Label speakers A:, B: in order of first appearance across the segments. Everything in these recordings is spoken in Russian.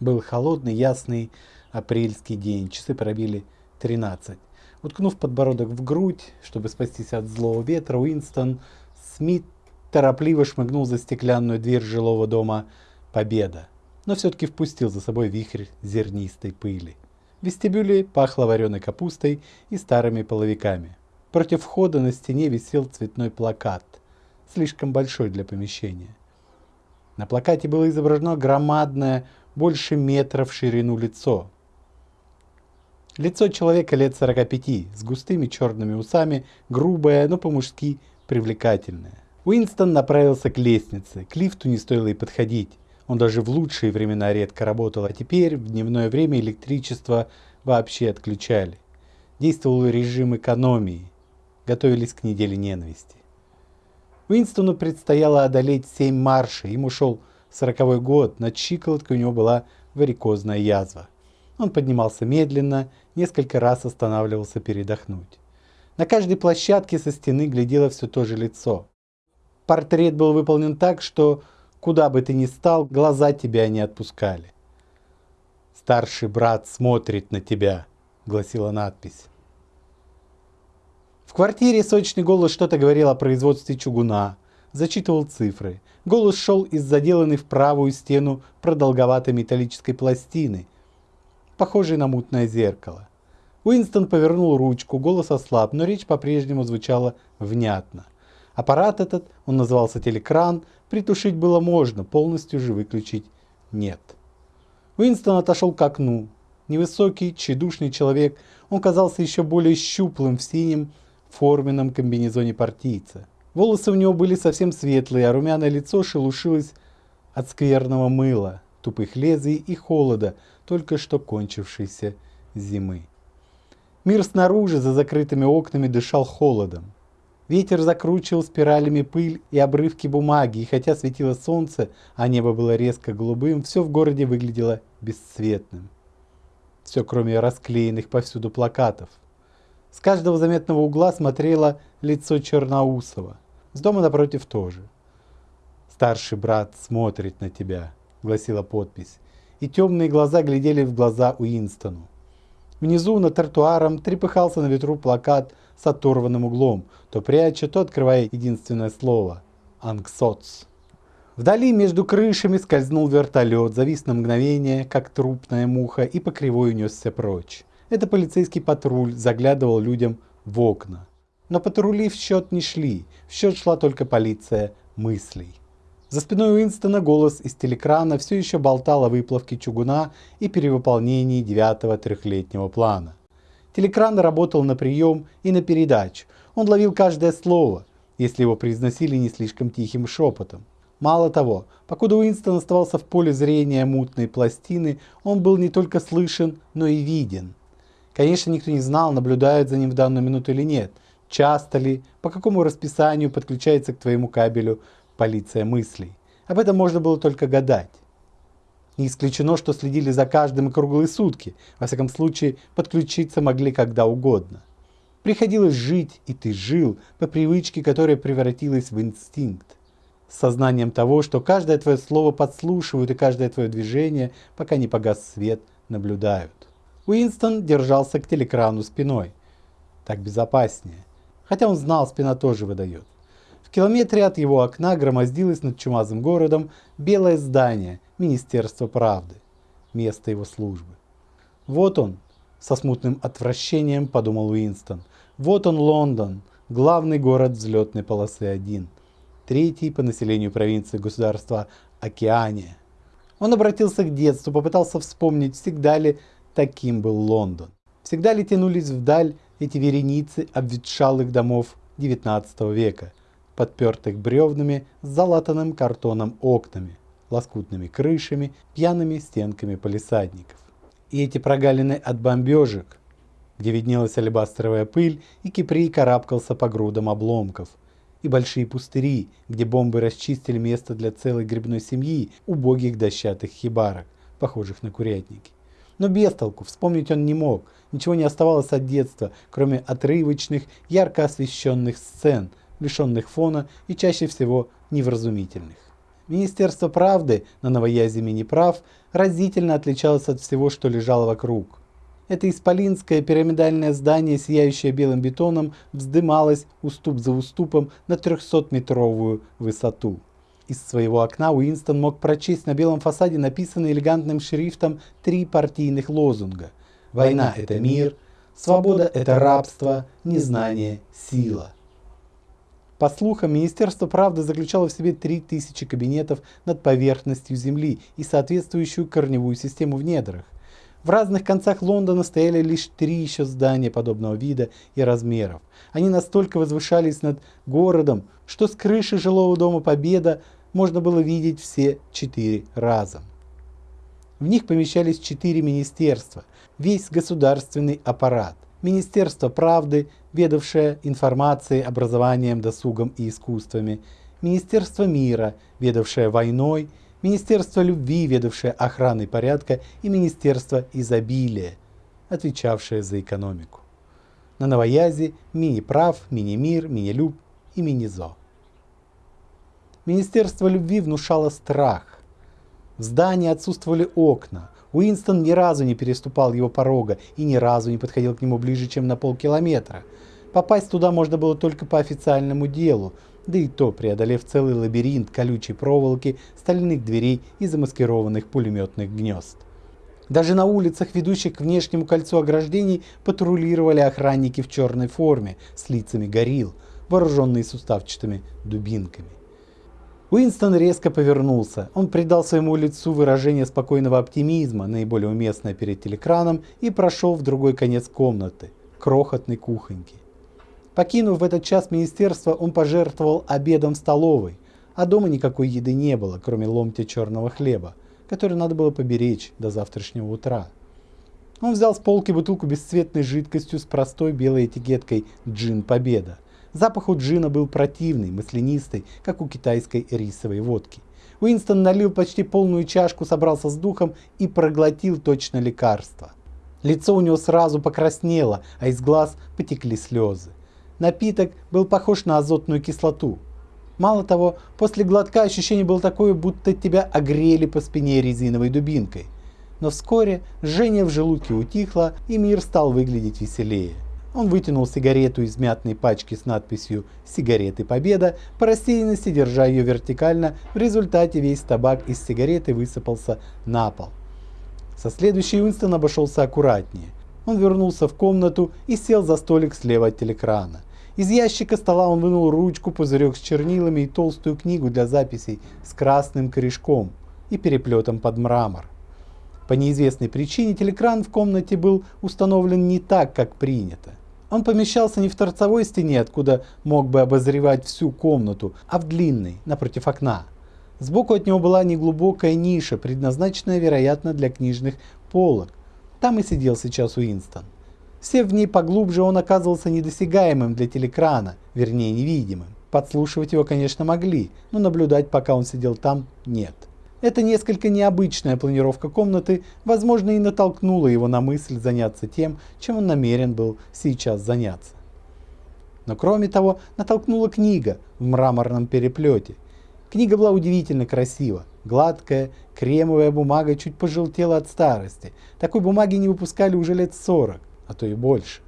A: Был холодный, ясный апрельский день, часы пробили 13. Уткнув подбородок в грудь, чтобы спастись от злого ветра, Уинстон Смит торопливо шмыгнул за стеклянную дверь жилого дома «Победа», но все-таки впустил за собой вихрь зернистой пыли. В вестибюле пахло вареной капустой и старыми половиками. Против входа на стене висел цветной плакат, слишком большой для помещения. На плакате было изображено громадное, больше метра в ширину лицо. Лицо человека лет 45, с густыми черными усами, грубое, но по-мужски привлекательное. Уинстон направился к лестнице, к лифту не стоило и подходить. Он даже в лучшие времена редко работал, а теперь в дневное время электричество вообще отключали. Действовал режим экономии. Готовились к неделе ненависти. Уинстону предстояло одолеть семь маршей, ему шел сороковой год, над щиколоткой у него была варикозная язва. Он поднимался медленно, несколько раз останавливался передохнуть. На каждой площадке со стены глядело все то же лицо. Портрет был выполнен так, что куда бы ты ни стал, глаза тебя не отпускали. «Старший брат смотрит на тебя», — гласила надпись. В квартире сочный голос что-то говорил о производстве чугуна, зачитывал цифры. Голос шел из заделанной в правую стену продолговатой металлической пластины, похожей на мутное зеркало. Уинстон повернул ручку, голос ослаб, но речь по-прежнему звучала внятно. Аппарат этот, он назывался телекран, притушить было можно, полностью же выключить нет. Уинстон отошел к окну. Невысокий, тщедушный человек, он казался еще более щуплым в синем форменном комбинезоне партийца. Волосы у него были совсем светлые, а румяное лицо шелушилось от скверного мыла, тупых лезвий и холода, только что кончившейся зимы. Мир снаружи, за закрытыми окнами, дышал холодом. Ветер закручивал спиралями пыль и обрывки бумаги, и хотя светило солнце, а небо было резко голубым, все в городе выглядело бесцветным. Все, кроме расклеенных повсюду плакатов. С каждого заметного угла смотрело лицо Черноусова. С дома напротив тоже. «Старший брат смотрит на тебя», — гласила подпись. И темные глаза глядели в глаза Уинстону. Внизу над тротуаром трепыхался на ветру плакат с оторванным углом, то пряча, то открывая единственное слово – «Анксоц». Вдали между крышами скользнул вертолет, завис на мгновение, как трупная муха, и по кривой унесся прочь. Это полицейский патруль заглядывал людям в окна. Но патрули в счет не шли, в счет шла только полиция мыслей. За спиной Уинстона голос из телекрана все еще болтал о выплавке чугуна и перевыполнении девятого трехлетнего плана. Телекран работал на прием и на передачу. Он ловил каждое слово, если его произносили не слишком тихим шепотом. Мало того, покуда Уинстон оставался в поле зрения мутной пластины, он был не только слышен, но и виден. Конечно, никто не знал, наблюдают за ним в данную минуту или нет, часто ли, по какому расписанию подключается к твоему кабелю полиция мыслей. Об этом можно было только гадать. Не исключено, что следили за каждым круглые сутки. Во всяком случае, подключиться могли когда угодно. Приходилось жить, и ты жил, по привычке, которая превратилась в инстинкт. С сознанием того, что каждое твое слово подслушивают и каждое твое движение, пока не погас свет, наблюдают. Уинстон держался к телекрану спиной. Так безопаснее. Хотя он знал, спина тоже выдает километре от его окна громоздилось над чумазым городом белое здание Министерства правды, место его службы. Вот он, со смутным отвращением подумал Уинстон. Вот он, Лондон, главный город взлетной полосы 1, третий по населению провинции государства Океания. Он обратился к детству, попытался вспомнить, всегда ли таким был Лондон. Всегда ли тянулись вдаль эти вереницы обветшалых домов XIX века – подпертых бревнами с залатанным картоном окнами, лоскутными крышами, пьяными стенками полисадников. И эти прогалины от бомбежек, где виднелась алебастровая пыль, и Киприй карабкался по грудам обломков, и большие пустыри, где бомбы расчистили место для целой грибной семьи убогих дощатых хибарок, похожих на курятники. Но без толку, вспомнить он не мог, ничего не оставалось от детства, кроме отрывочных, ярко освещенных сцен – лишенных фона и чаще всего невразумительных. Министерство правды на новоязе Миниправ разительно отличалось от всего, что лежало вокруг. Это исполинское пирамидальное здание, сияющее белым бетоном, вздымалось уступ за уступом на 300-метровую высоту. Из своего окна Уинстон мог прочесть на белом фасаде написанные элегантным шрифтом три партийных лозунга. «Война – это мир», «Свобода – это рабство», «Незнание – сила». По слухам, Министерство правды заключало в себе 3000 кабинетов над поверхностью Земли и соответствующую корневую систему в недрах. В разных концах Лондона стояли лишь три еще здания подобного вида и размеров. Они настолько возвышались над городом, что с крыши жилого дома Победа можно было видеть все четыре раза. В них помещались четыре министерства, весь государственный аппарат. Министерство правды, ведавшее информацией, образованием, досугом и искусствами. Министерство мира, ведавшее войной Министерство любви, ведавшее охраной порядка, и Министерство изобилия, отвечавшее за экономику. На новоязе мини-прав, мини-мир, мини-люб и мини-зо. Министерство любви внушало страх. В здании отсутствовали окна. Уинстон ни разу не переступал его порога и ни разу не подходил к нему ближе, чем на полкилометра. Попасть туда можно было только по официальному делу, да и то преодолев целый лабиринт колючей проволоки, стальных дверей и замаскированных пулеметных гнезд. Даже на улицах, ведущих к внешнему кольцу ограждений, патрулировали охранники в черной форме с лицами горилл, вооруженные суставчатыми дубинками. Уинстон резко повернулся. Он придал своему лицу выражение спокойного оптимизма, наиболее уместное перед телекраном, и прошел в другой конец комнаты, крохотной кухоньки. Покинув в этот час министерство, он пожертвовал обедом в столовой, а дома никакой еды не было, кроме ломтя черного хлеба, который надо было поберечь до завтрашнего утра. Он взял с полки бутылку бесцветной жидкостью с простой белой этикеткой «Джин Победа». Запах у джина был противный, маслянистый, как у китайской рисовой водки. Уинстон налил почти полную чашку, собрался с духом и проглотил точно лекарство. Лицо у него сразу покраснело, а из глаз потекли слезы. Напиток был похож на азотную кислоту. Мало того, после глотка ощущение было такое, будто тебя огрели по спине резиновой дубинкой. Но вскоре жжение в желудке утихло, и мир стал выглядеть веселее. Он вытянул сигарету из мятной пачки с надписью «Сигареты Победа», по рассеянности держа ее вертикально, в результате весь табак из сигареты высыпался на пол. Со следующей Уинстон обошелся аккуратнее. Он вернулся в комнату и сел за столик слева от телекрана. Из ящика стола он вынул ручку, пузырек с чернилами и толстую книгу для записей с красным корешком и переплетом под мрамор. По неизвестной причине телекран в комнате был установлен не так, как принято. Он помещался не в торцевой стене, откуда мог бы обозревать всю комнату, а в длинной, напротив окна. Сбоку от него была неглубокая ниша, предназначенная, вероятно, для книжных полок. Там и сидел сейчас Уинстон. Сев в ней поглубже, он оказывался недосягаемым для телекрана, вернее невидимым. Подслушивать его, конечно, могли, но наблюдать, пока он сидел там, нет. Эта несколько необычная планировка комнаты, возможно, и натолкнула его на мысль заняться тем, чем он намерен был сейчас заняться. Но кроме того, натолкнула книга в мраморном переплете. Книга была удивительно красива. Гладкая, кремовая бумага чуть пожелтела от старости. Такой бумаги не выпускали уже лет 40 а то и больше.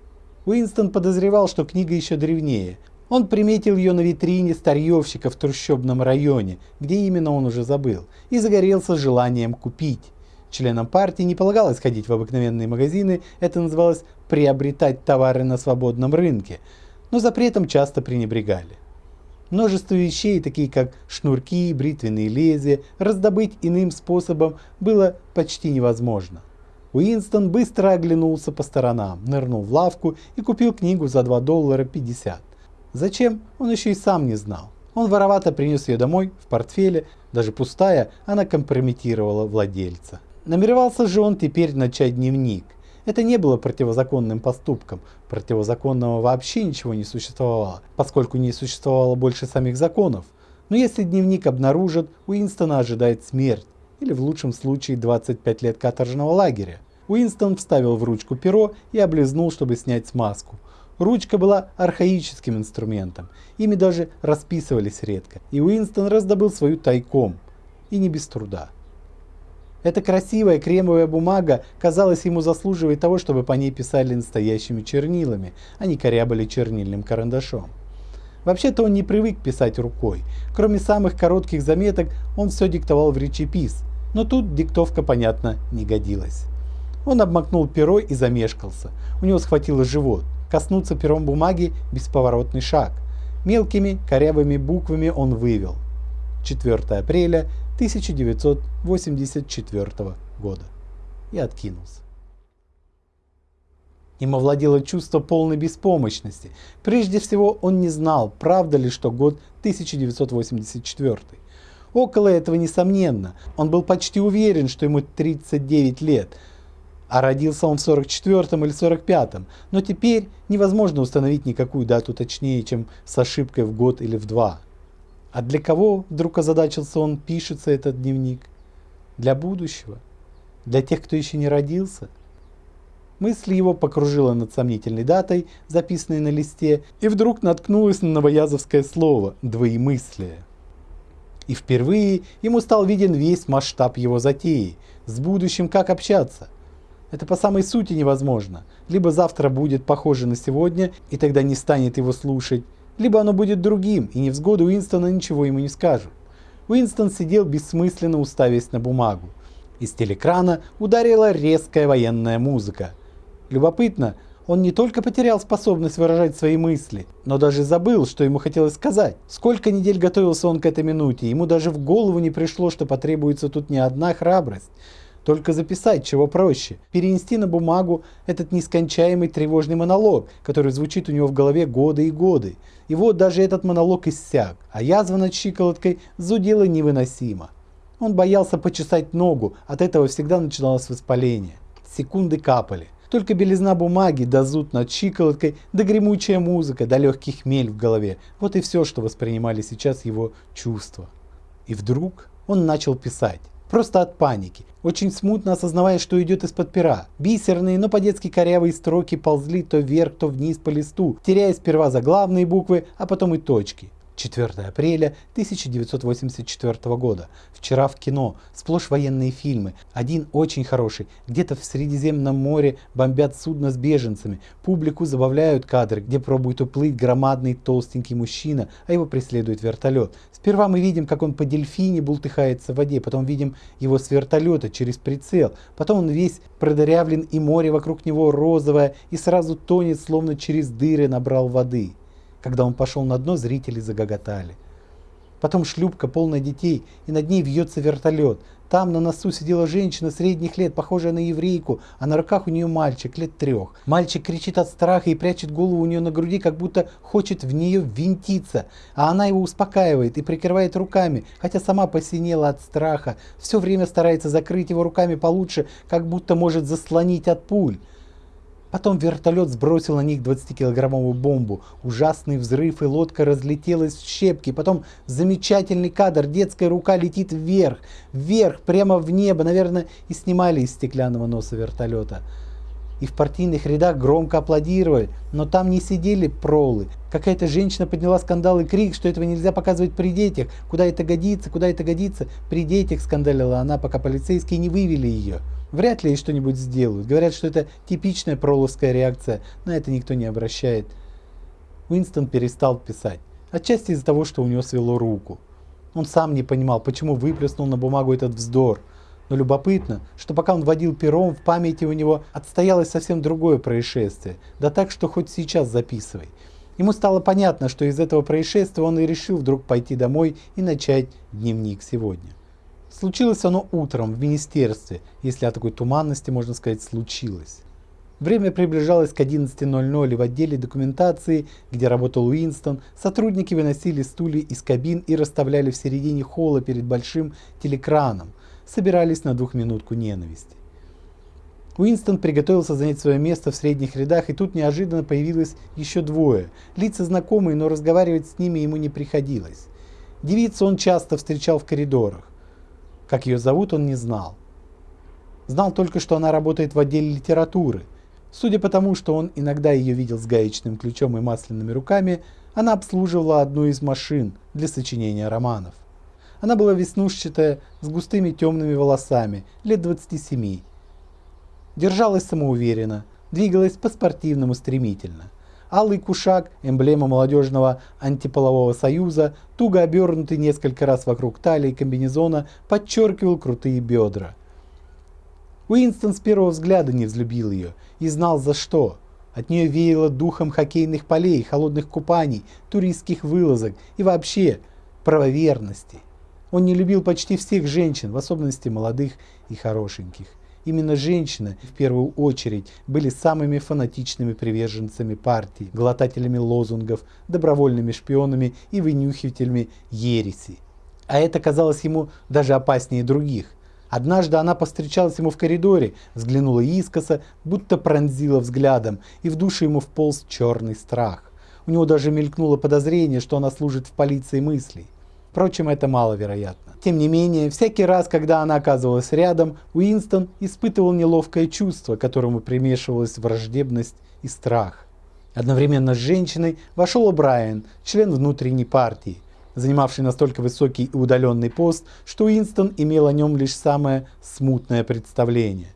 A: Уинстон подозревал, что книга еще древнее. Он приметил ее на витрине старьевщика в трущобном районе, где именно он уже забыл, и загорелся желанием купить. Членам партии не полагалось ходить в обыкновенные магазины, это называлось приобретать товары на свободном рынке, но запретом часто пренебрегали. Множество вещей, такие как шнурки, бритвенные лезвия, раздобыть иным способом было почти невозможно. Уинстон быстро оглянулся по сторонам, нырнул в лавку и купил книгу за 2 доллара 50. Зачем, он еще и сам не знал. Он воровато принес ее домой, в портфеле, даже пустая, она компрометировала владельца. Намеревался же он теперь начать дневник. Это не было противозаконным поступком. Противозаконного вообще ничего не существовало, поскольку не существовало больше самих законов. Но если дневник обнаружат, Уинстона ожидает смерть, или в лучшем случае 25 лет каторжного лагеря. Уинстон вставил в ручку перо и облизнул, чтобы снять смазку. Ручка была архаическим инструментом, ими даже расписывались редко, и Уинстон раздобыл свою тайком. и не без труда. Эта красивая кремовая бумага, казалось, ему заслуживает того, чтобы по ней писали настоящими чернилами, а не корябали чернильным карандашом. Вообще-то он не привык писать рукой. Кроме самых коротких заметок, он все диктовал в речепис. Но тут диктовка, понятно, не годилась. Он обмакнул перо и замешкался. У него схватило живот. Коснуться пером бумаги – бесповоротный шаг. Мелкими корявыми буквами он вывел. 4 апреля 1984 года. И откинулся. Им овладело чувство полной беспомощности. Прежде всего, он не знал, правда ли, что год 1984. Около этого несомненно. Он был почти уверен, что ему 39 лет. А родился он в 44 или 45 но теперь невозможно установить никакую дату точнее, чем с ошибкой в год или в два. А для кого, вдруг озадачился он, пишется этот дневник? Для будущего? Для тех, кто еще не родился? Мысль его покружила над сомнительной датой, записанной на листе, и вдруг наткнулась на новоязовское слово «двоемыслие». И впервые ему стал виден весь масштаб его затеи, с будущим как общаться. Это по самой сути невозможно. Либо завтра будет похоже на сегодня, и тогда не станет его слушать, либо оно будет другим, и невзгоды Уинстона ничего ему не скажут. Уинстон сидел бессмысленно уставясь на бумагу. Из телекрана ударила резкая военная музыка – Любопытно, он не только потерял способность выражать свои мысли, но даже забыл, что ему хотелось сказать. Сколько недель готовился он к этой минуте, ему даже в голову не пришло, что потребуется тут не одна храбрость. Только записать, чего проще, перенести на бумагу этот нескончаемый тревожный монолог, который звучит у него в голове годы и годы. И вот даже этот монолог иссяк, а язва над щиколоткой зудела невыносимо. Он боялся почесать ногу, от этого всегда начиналось воспаление. Секунды капали. Только белизна бумаги, да зуд над щиколоткой, да гремучая музыка, да легкий хмель в голове. Вот и все, что воспринимали сейчас его чувства. И вдруг он начал писать. Просто от паники, очень смутно осознавая, что идет из-под пера. Бисерные, но по-детски корявые строки ползли то вверх, то вниз по листу, теряя сперва заглавные буквы, а потом и точки. 4 апреля 1984 года. Вчера в кино. Сплошь военные фильмы. Один очень хороший. Где-то в Средиземном море бомбят судно с беженцами. Публику забавляют кадры, где пробует уплыть громадный толстенький мужчина, а его преследует вертолет. Сперва мы видим, как он по дельфине бултыхается в воде, потом видим его с вертолета через прицел. Потом он весь продырявлен и море вокруг него розовое и сразу тонет, словно через дыры набрал воды. Когда он пошел на дно, зрители загоготали. Потом шлюпка, полная детей, и над ней вьется вертолет. Там на носу сидела женщина средних лет, похожая на еврейку, а на руках у нее мальчик лет трех. Мальчик кричит от страха и прячет голову у нее на груди, как будто хочет в нее ввинтиться. А она его успокаивает и прикрывает руками, хотя сама посинела от страха. Все время старается закрыть его руками получше, как будто может заслонить от пуль. Потом вертолет сбросил на них 20-килограммовую бомбу. Ужасный взрыв, и лодка разлетелась в щепки. Потом замечательный кадр. Детская рука летит вверх, вверх, прямо в небо. Наверное, и снимали из стеклянного носа вертолета. И в партийных рядах громко аплодировали, но там не сидели пролы. Какая-то женщина подняла скандал и крик, что этого нельзя показывать при детях. Куда это годится, куда это годится. При детях скандалила она, пока полицейские не вывели ее. Вряд ли что-нибудь сделают. Говорят, что это типичная проловская реакция. На это никто не обращает. Уинстон перестал писать. Отчасти из-за того, что у него свело руку. Он сам не понимал, почему выплеснул на бумагу этот вздор. Но любопытно, что пока он водил пером, в памяти у него отстоялось совсем другое происшествие. Да так, что хоть сейчас записывай. Ему стало понятно, что из этого происшествия он и решил вдруг пойти домой и начать дневник сегодня. Случилось оно утром в министерстве, если о такой туманности можно сказать случилось. Время приближалось к 11.00 и в отделе документации, где работал Уинстон, сотрудники выносили стулья из кабин и расставляли в середине холла перед большим телекраном, собирались на двухминутку ненависти. Уинстон приготовился занять свое место в средних рядах, и тут неожиданно появилось еще двое. Лица знакомые, но разговаривать с ними ему не приходилось. Девицу он часто встречал в коридорах. Как ее зовут, он не знал. Знал только, что она работает в отделе литературы. Судя по тому, что он иногда ее видел с гаечным ключом и масляными руками, она обслуживала одну из машин для сочинения романов. Она была веснушчатая, с густыми темными волосами, лет 27. Держалась самоуверенно, двигалась по-спортивному стремительно. Алый кушак, эмблема молодежного антиполового союза, туго обернутый несколько раз вокруг талии комбинезона, подчеркивал крутые бедра. Уинстон с первого взгляда не взлюбил ее и знал за что. От нее веяло духом хоккейных полей, холодных купаний, туристских вылазок и вообще правоверности. Он не любил почти всех женщин, в особенности молодых и хорошеньких. Именно женщины, в первую очередь, были самыми фанатичными приверженцами партии, глотателями лозунгов, добровольными шпионами и вынюхивателями ереси. А это казалось ему даже опаснее других. Однажды она повстречалась ему в коридоре, взглянула искоса, будто пронзила взглядом, и в душу ему вполз черный страх. У него даже мелькнуло подозрение, что она служит в полиции мыслей. Впрочем, это маловероятно. Тем не менее, всякий раз, когда она оказывалась рядом, Уинстон испытывал неловкое чувство, которому примешивалась враждебность и страх. Одновременно с женщиной вошел О'Брайен, член внутренней партии, занимавший настолько высокий и удаленный пост, что Уинстон имел о нем лишь самое смутное представление.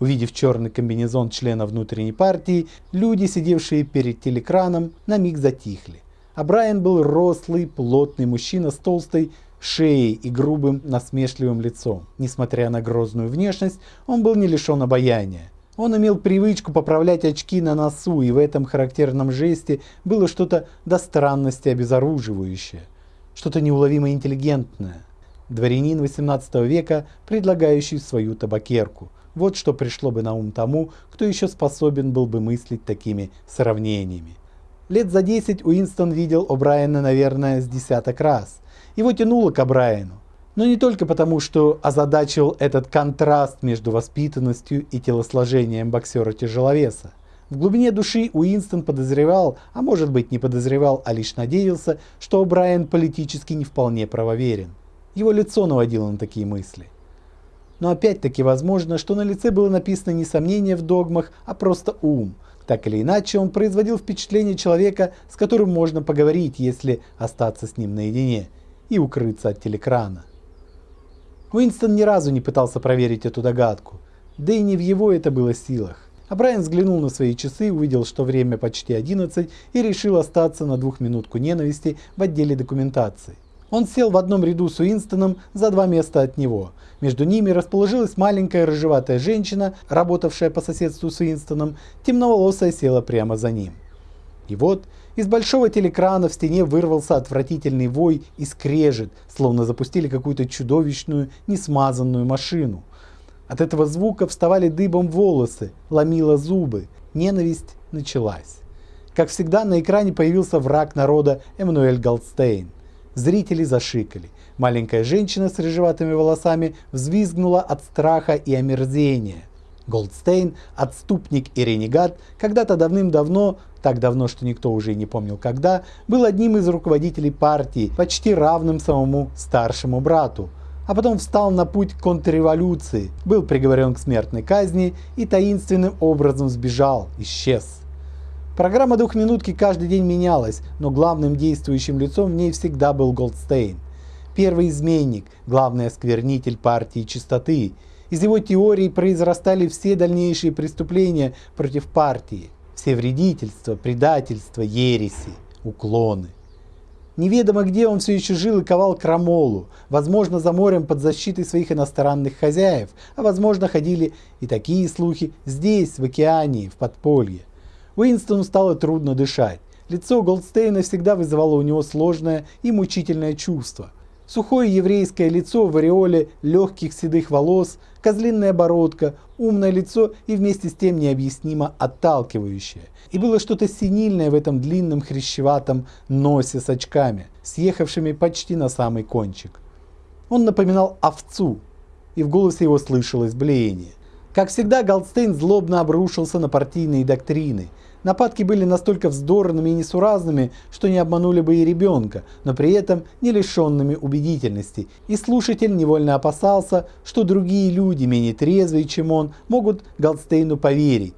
A: Увидев черный комбинезон члена внутренней партии, люди, сидевшие перед телекраном, на миг затихли а Брайан был рослый, плотный мужчина с толстой шеей и грубым, насмешливым лицом. Несмотря на грозную внешность, он был не лишен обаяния. Он имел привычку поправлять очки на носу, и в этом характерном жесте было что-то до странности обезоруживающее, что-то неуловимо интеллигентное. Дворянин 18 века, предлагающий свою табакерку. Вот что пришло бы на ум тому, кто еще способен был бы мыслить такими сравнениями. Лет за 10 Уинстон видел О'Брайена, наверное, с десяток раз. Его тянуло к О'Брайену. Но не только потому, что озадачил этот контраст между воспитанностью и телосложением боксера-тяжеловеса. В глубине души Уинстон подозревал, а может быть не подозревал, а лишь надеялся, что О'Брайен политически не вполне правоверен. Его лицо наводило на такие мысли. Но опять-таки возможно, что на лице было написано не сомнение в догмах, а просто ум – так или иначе, он производил впечатление человека, с которым можно поговорить, если остаться с ним наедине, и укрыться от телекрана. Уинстон ни разу не пытался проверить эту догадку, да и не в его это было силах. А Брайан взглянул на свои часы, увидел, что время почти 11 и решил остаться на двухминутку ненависти в отделе документации. Он сел в одном ряду с Уинстоном за два места от него. Между ними расположилась маленькая рыжеватая женщина, работавшая по соседству с Уинстоном, темноволосая села прямо за ним. И вот из большого телекрана в стене вырвался отвратительный вой и скрежет, словно запустили какую-то чудовищную, несмазанную машину. От этого звука вставали дыбом волосы, ломило зубы. Ненависть началась. Как всегда, на экране появился враг народа Эммануэль Голдстейн. Зрители зашикали. Маленькая женщина с рыжеватыми волосами взвизгнула от страха и омерзения. Голдстейн, отступник и ренегат, когда-то давным-давно, так давно, что никто уже и не помнил когда, был одним из руководителей партии, почти равным самому старшему брату. А потом встал на путь контрреволюции, был приговорен к смертной казни и таинственным образом сбежал, исчез. Программа двухминутки каждый день менялась, но главным действующим лицом в ней всегда был Голдстейн. Первый изменник, главный осквернитель партии чистоты. Из его теорий произрастали все дальнейшие преступления против партии. Все вредительства, предательства, ереси, уклоны. Неведомо где он все еще жил и ковал крамолу, возможно за морем под защитой своих иностранных хозяев, а возможно ходили и такие слухи здесь, в океане, в подполье. Уинстону стало трудно дышать. Лицо Голдстейна всегда вызывало у него сложное и мучительное чувство. Сухое еврейское лицо в ореоле легких седых волос, козлиная бородка, умное лицо и вместе с тем необъяснимо отталкивающее. И было что-то синильное в этом длинном хрящеватом носе с очками, съехавшими почти на самый кончик. Он напоминал овцу, и в голосе его слышалось блеяние. Как всегда, Голдстейн злобно обрушился на партийные доктрины. Нападки были настолько вздорными и несуразными, что не обманули бы и ребенка, но при этом не лишенными убедительности. И слушатель невольно опасался, что другие люди, менее трезвые, чем он, могут Голдстейну поверить.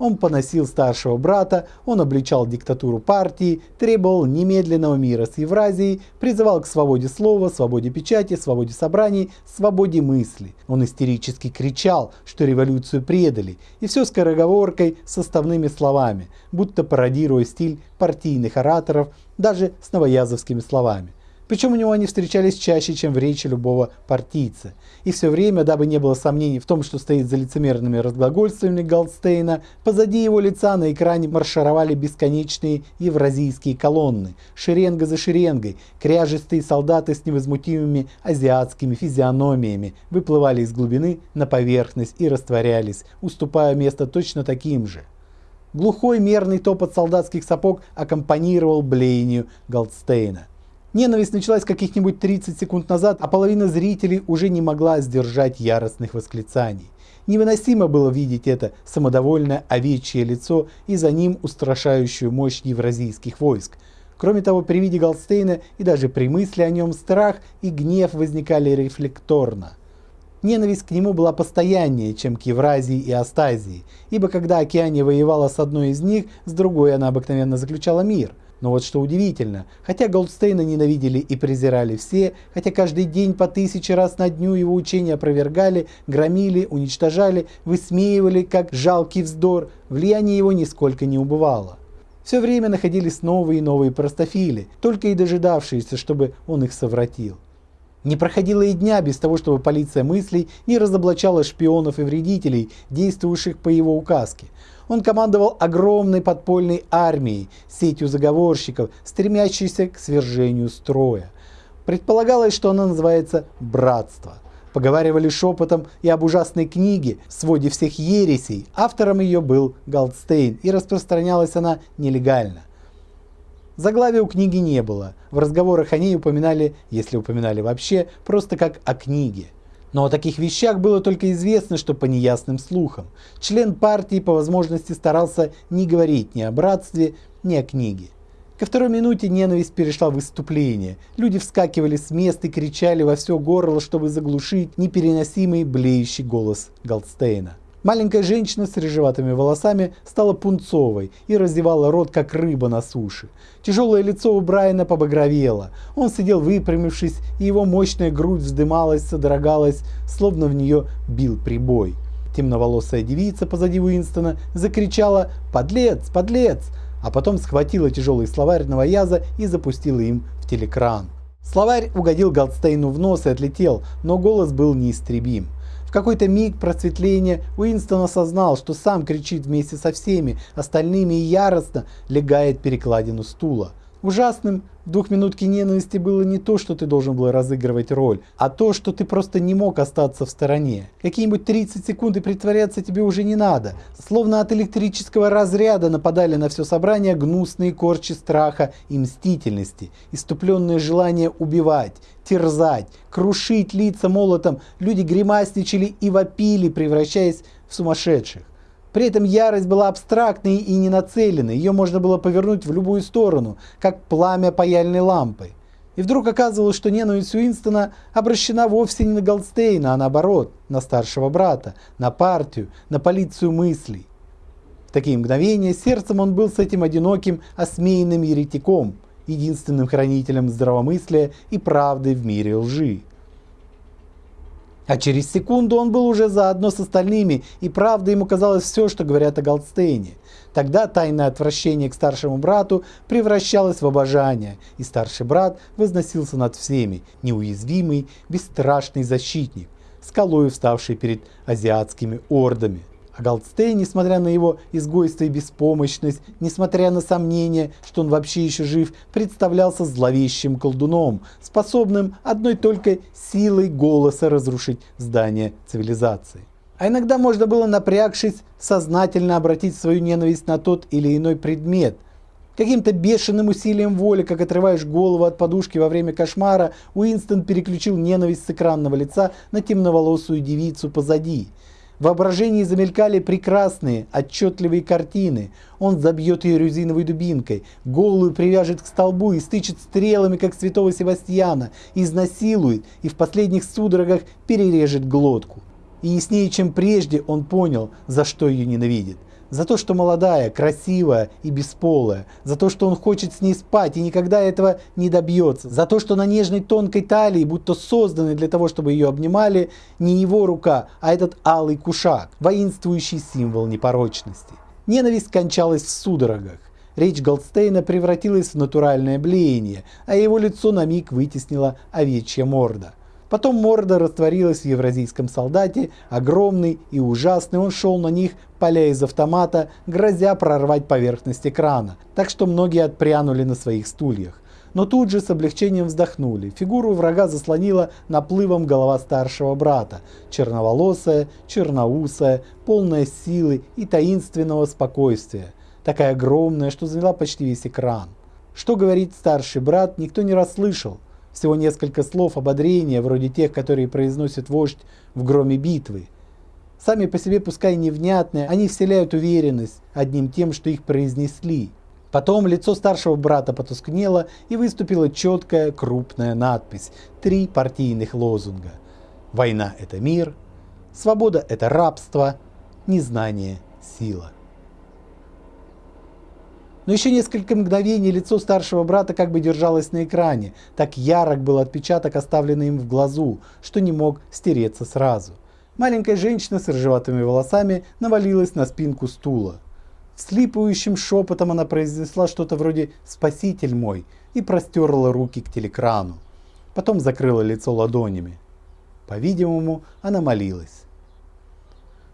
A: Он поносил старшего брата, он обличал диктатуру партии, требовал немедленного мира с Евразией, призывал к свободе слова, свободе печати, свободе собраний, свободе мысли. Он истерически кричал, что революцию предали, и все скороговоркой, составными словами, будто пародируя стиль партийных ораторов, даже с новоязовскими словами. Причем у него они встречались чаще, чем в речи любого партийца. И все время, дабы не было сомнений в том, что стоит за лицемерными разглагольствами Голдстейна, позади его лица на экране маршировали бесконечные евразийские колонны, шеренга за шеренгой, кряжестые солдаты с невозмутимыми азиатскими физиономиями выплывали из глубины на поверхность и растворялись, уступая место точно таким же. Глухой мерный топот солдатских сапог аккомпанировал блеянию Голдстейна. Ненависть началась каких-нибудь 30 секунд назад, а половина зрителей уже не могла сдержать яростных восклицаний. Невыносимо было видеть это самодовольное овечье лицо и за ним устрашающую мощь евразийских войск. Кроме того, при виде Голдстейна и даже при мысли о нем страх и гнев возникали рефлекторно. Ненависть к нему была постояннее, чем к Евразии и Астазии, ибо когда Океания воевала с одной из них, с другой она обыкновенно заключала мир – но вот что удивительно, хотя Голдстейна ненавидели и презирали все, хотя каждый день по тысяче раз на дню его учения опровергали, громили, уничтожали, высмеивали как жалкий вздор, влияние его нисколько не убывало. Все время находились новые и новые простофили, только и дожидавшиеся, чтобы он их совратил. Не проходило и дня без того, чтобы полиция мыслей не разоблачала шпионов и вредителей, действующих по его указке. Он командовал огромной подпольной армией, сетью заговорщиков, стремящейся к свержению строя. Предполагалось, что она называется «братство». Поговаривали шепотом и об ужасной книге в своде всех ересей. Автором ее был Голдстейн, и распространялась она нелегально. Заглавия у книги не было. В разговорах о ней упоминали, если упоминали вообще, просто как о книге. Но о таких вещах было только известно, что по неясным слухам. Член партии по возможности старался не говорить ни о братстве, ни о книге. Ко второй минуте ненависть перешла в выступление. Люди вскакивали с места и кричали во все горло, чтобы заглушить непереносимый блеющий голос Голдстейна. Маленькая женщина с рыжеватыми волосами стала пунцовой и раздевала рот, как рыба на суше. Тяжелое лицо у Брайана побагровело. Он сидел выпрямившись, и его мощная грудь вздымалась, содрогалась, словно в нее бил прибой. Темноволосая девица позади Уинстона закричала «Подлец! Подлец!», а потом схватила тяжелый словарь новояза и запустила им в телекран. Словарь угодил Голдстейну в нос и отлетел, но голос был неистребим. В какой-то миг просветления Уинстон осознал, что сам кричит вместе со всеми остальными и яростно легает перекладину стула. Ужасным в двухминутке ненависти было не то, что ты должен был разыгрывать роль, а то, что ты просто не мог остаться в стороне. Какие-нибудь 30 секунд и притворяться тебе уже не надо. Словно от электрического разряда нападали на все собрание гнусные корчи страха и мстительности, иступленное желание убивать, терзать, крушить лица молотом. Люди гримасничали и вопили, превращаясь в сумасшедших. При этом ярость была абстрактной и не нацеленной, ее можно было повернуть в любую сторону, как пламя паяльной лампы. И вдруг оказывалось, что ненависть Уинстона обращена вовсе не на Голдстейна, а наоборот, на старшего брата, на партию, на полицию мыслей. В такие мгновения сердцем он был с этим одиноким, осмеянным еретиком, единственным хранителем здравомыслия и правды в мире лжи. А через секунду он был уже заодно с остальными, и правда ему казалось все, что говорят о Голдстейне. Тогда тайное отвращение к старшему брату превращалось в обожание, и старший брат возносился над всеми, неуязвимый, бесстрашный защитник, скалой вставший перед азиатскими ордами. Голдстейн, несмотря на его изгойство и беспомощность, несмотря на сомнение, что он вообще еще жив, представлялся зловещим колдуном, способным одной только силой голоса разрушить здание цивилизации. А иногда можно было, напрягшись, сознательно обратить свою ненависть на тот или иной предмет. Каким-то бешеным усилием воли, как отрываешь голову от подушки во время кошмара, Уинстон переключил ненависть с экранного лица на темноволосую девицу позади – в воображении замелькали прекрасные, отчетливые картины. Он забьет ее резиновой дубинкой, голую привяжет к столбу и стычет стрелами, как святого Севастьяна, изнасилует и в последних судорогах перережет глотку. И яснее, чем прежде, он понял, за что ее ненавидит. За то, что молодая, красивая и бесполая. За то, что он хочет с ней спать и никогда этого не добьется. За то, что на нежной тонкой талии, будто созданной для того, чтобы ее обнимали, не его рука, а этот алый кушак, воинствующий символ непорочности. Ненависть кончалась в судорогах. Речь Голдстейна превратилась в натуральное блеяние, а его лицо на миг вытеснила овечья морда. Потом морда растворилась в евразийском солдате, огромный и ужасный, он шел на них, поля из автомата, грозя прорвать поверхность экрана, так что многие отпрянули на своих стульях. Но тут же с облегчением вздохнули. Фигуру врага заслонила наплывом голова старшего брата, черноволосая, черноусая, полная силы и таинственного спокойствия, такая огромная, что заняла почти весь экран. Что говорит старший брат, никто не расслышал, всего несколько слов ободрения, вроде тех, которые произносит вождь в громе битвы. Сами по себе, пускай невнятные, они вселяют уверенность одним тем, что их произнесли. Потом лицо старшего брата потускнело и выступила четкая крупная надпись. Три партийных лозунга. Война – это мир, свобода – это рабство, незнание – сила. Но еще несколько мгновений лицо старшего брата как бы держалось на экране. Так ярок был отпечаток, оставленный им в глазу, что не мог стереться сразу. Маленькая женщина с рыжеватыми волосами навалилась на спинку стула. Слипающим шепотом она произнесла что-то вроде «Спаситель мой» и простерла руки к телекрану. Потом закрыла лицо ладонями. По-видимому, она молилась.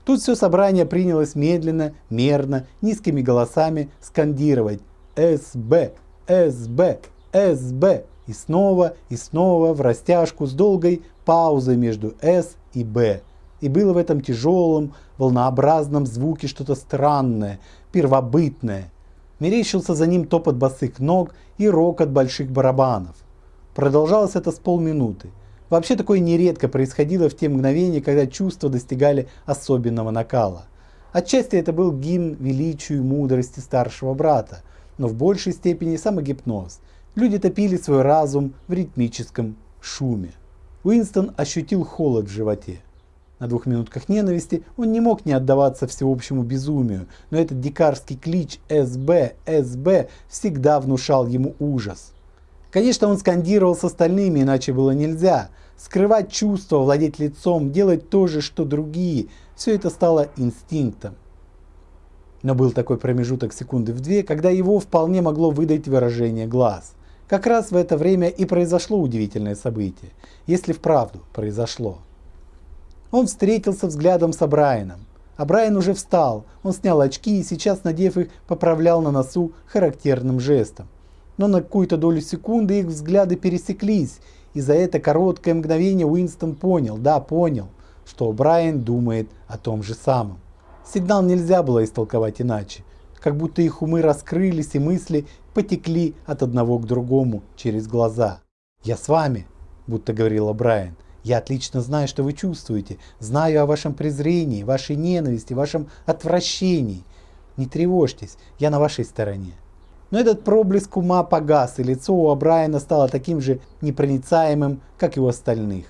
A: Тут все собрание принялось медленно, мерно, низкими голосами скандировать «СБ! СБ! СБ!» и снова и снова в растяжку с долгой паузой между «С» и «Б». И было в этом тяжелом, волнообразном звуке что-то странное, первобытное. Мерещился за ним топот босых ног и рок от больших барабанов. Продолжалось это с полминуты. Вообще такое нередко происходило в те мгновения, когда чувства достигали особенного накала. Отчасти это был гимн величию и мудрости старшего брата, но в большей степени самогипноз. Люди топили свой разум в ритмическом шуме. Уинстон ощутил холод в животе. На двух минутках ненависти он не мог не отдаваться всеобщему безумию, но этот дикарский клич «СБ! СБ!» всегда внушал ему ужас. Конечно, он скандировал с остальными, иначе было нельзя. Скрывать чувства, владеть лицом, делать то же, что другие – все это стало инстинктом. Но был такой промежуток секунды в две, когда его вполне могло выдать выражение глаз. Как раз в это время и произошло удивительное событие, если вправду произошло. Он встретился взглядом с Брайаном. А Брайан уже встал, он снял очки и сейчас, надев их, поправлял на носу характерным жестом но на какую-то долю секунды их взгляды пересеклись, и за это короткое мгновение Уинстон понял, да, понял, что Брайан думает о том же самом. Сигнал нельзя было истолковать иначе, как будто их умы раскрылись и мысли потекли от одного к другому через глаза. «Я с вами», будто говорила Брайан. «Я отлично знаю, что вы чувствуете, знаю о вашем презрении, вашей ненависти, вашем отвращении. Не тревожьтесь, я на вашей стороне». Но этот проблеск ума погас, и лицо у Брайана стало таким же непроницаемым, как и у остальных.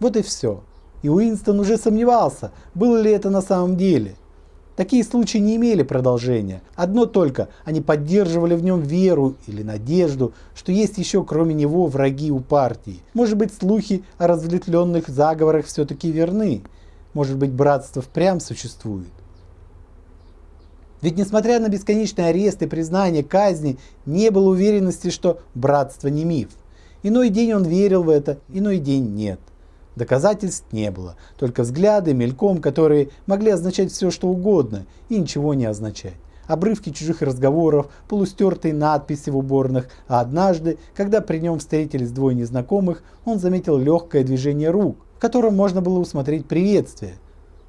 A: Вот и все. И Уинстон уже сомневался, было ли это на самом деле. Такие случаи не имели продолжения. Одно только, они поддерживали в нем веру или надежду, что есть еще кроме него враги у партии. Может быть слухи о разветвленных заговорах все-таки верны. Может быть братство впрямь существует. Ведь несмотря на бесконечные аресты, признания, казни, не было уверенности, что братство не миф. Иной день он верил в это, иной день нет. Доказательств не было, только взгляды, мельком, которые могли означать все, что угодно, и ничего не означать. Обрывки чужих разговоров, полустертые надписи в уборных, а однажды, когда при нем встретились двое незнакомых, он заметил легкое движение рук, в котором можно было усмотреть приветствие.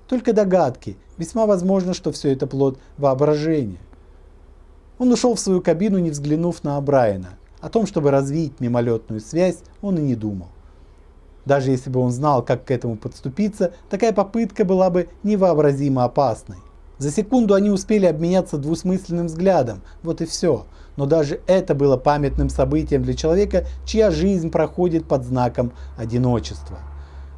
A: Только догадки, весьма возможно, что все это плод воображения. Он ушел в свою кабину, не взглянув на Брайана. О том, чтобы развить мимолетную связь, он и не думал. Даже если бы он знал, как к этому подступиться, такая попытка была бы невообразимо опасной. За секунду они успели обменяться двусмысленным взглядом, вот и все. Но даже это было памятным событием для человека, чья жизнь проходит под знаком одиночества.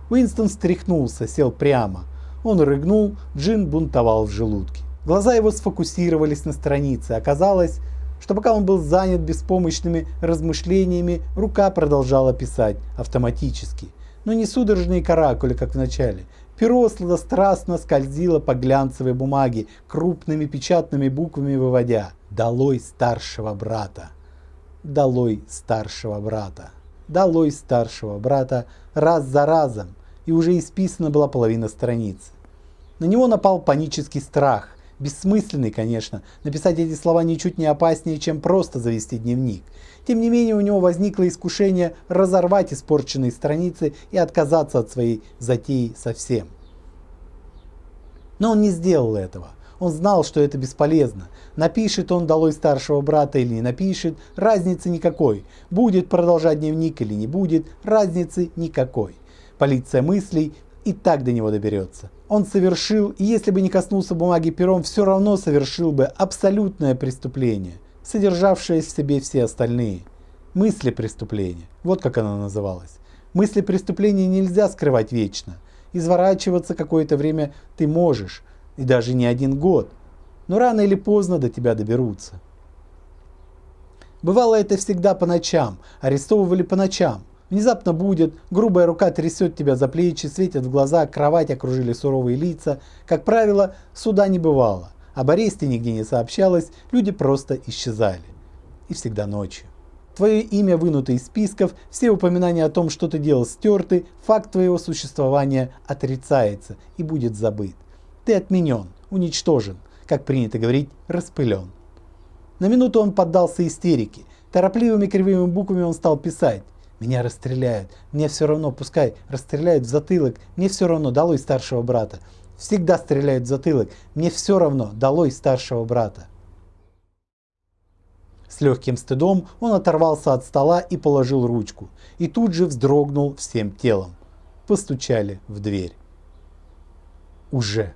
A: Уинстон встряхнулся, сел прямо. Он рыгнул, джин бунтовал в желудке. Глаза его сфокусировались на странице. Оказалось, что пока он был занят беспомощными размышлениями, рука продолжала писать автоматически. Но не судорожные каракули, как в начале. Перо сладострастно скользило по глянцевой бумаге, крупными печатными буквами выводя «Долой старшего брата! Долой старшего брата! Долой старшего брата!» раз за разом, и уже исписана была половина страницы. На него напал панический страх. Бессмысленный, конечно, написать эти слова ничуть не опаснее, чем просто завести дневник. Тем не менее, у него возникло искушение разорвать испорченные страницы и отказаться от своей затеи совсем. Но он не сделал этого. Он знал, что это бесполезно. Напишет он долой старшего брата или не напишет, разницы никакой. Будет продолжать дневник или не будет, разницы никакой. Полиция мыслей и так до него доберется. Он совершил, и если бы не коснулся бумаги пером, все равно совершил бы абсолютное преступление, содержавшее в себе все остальные. Мысли преступления. Вот как оно называлось. Мысли преступления нельзя скрывать вечно. Изворачиваться какое-то время ты можешь, и даже не один год. Но рано или поздно до тебя доберутся. Бывало это всегда по ночам, арестовывали по ночам. Внезапно будет, грубая рука трясет тебя за плечи, светят в глаза, кровать окружили суровые лица. Как правило, суда не бывало. Об аресте нигде не сообщалось, люди просто исчезали. И всегда ночью. Твое имя вынуто из списков, все упоминания о том, что ты делал, стерты, факт твоего существования отрицается и будет забыт. Ты отменен, уничтожен, как принято говорить, распылен. На минуту он поддался истерике. Торопливыми кривыми буквами он стал писать. Меня расстреляют. Мне все равно, пускай расстреляют в затылок. Мне все равно, долой старшего брата. Всегда стреляют в затылок. Мне все равно, долой старшего брата. С легким стыдом он оторвался от стола и положил ручку. И тут же вздрогнул всем телом. Постучали в дверь. Уже.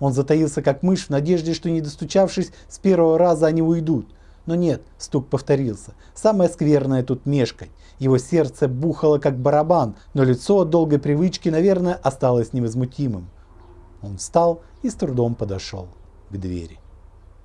A: Он затаился как мышь в надежде, что не достучавшись с первого раза они уйдут. Но нет, стук повторился. Самое скверное тут мешкать. Его сердце бухало как барабан, но лицо от долгой привычки, наверное, осталось невозмутимым. Он встал и с трудом подошел к двери.